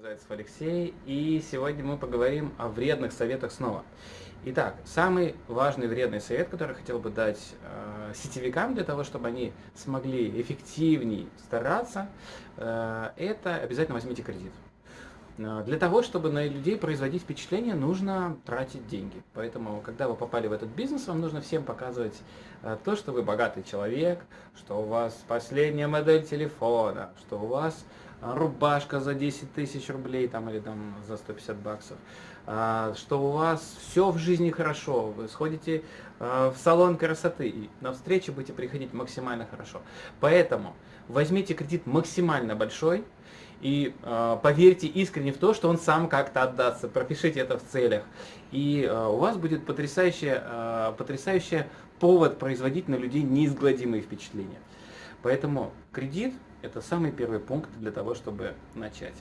Зайцев Алексей, и сегодня мы поговорим о вредных советах снова. Итак, самый важный вредный совет, который хотел бы дать э, сетевикам для того, чтобы они смогли эффективнее стараться, э, это обязательно возьмите кредит. Э, для того, чтобы на людей производить впечатление, нужно тратить деньги. Поэтому, когда вы попали в этот бизнес, вам нужно всем показывать э, то, что вы богатый человек, что у вас последняя модель телефона, что у вас рубашка за 10 тысяч рублей там, или там за 150 баксов, что у вас все в жизни хорошо, вы сходите в салон красоты и на встречу будете приходить максимально хорошо. Поэтому возьмите кредит максимально большой, и э, поверьте искренне в то, что он сам как-то отдастся, пропишите это в целях. И э, у вас будет потрясающий, э, потрясающий повод производить на людей неизгладимые впечатления. Поэтому кредит – это самый первый пункт для того, чтобы начать.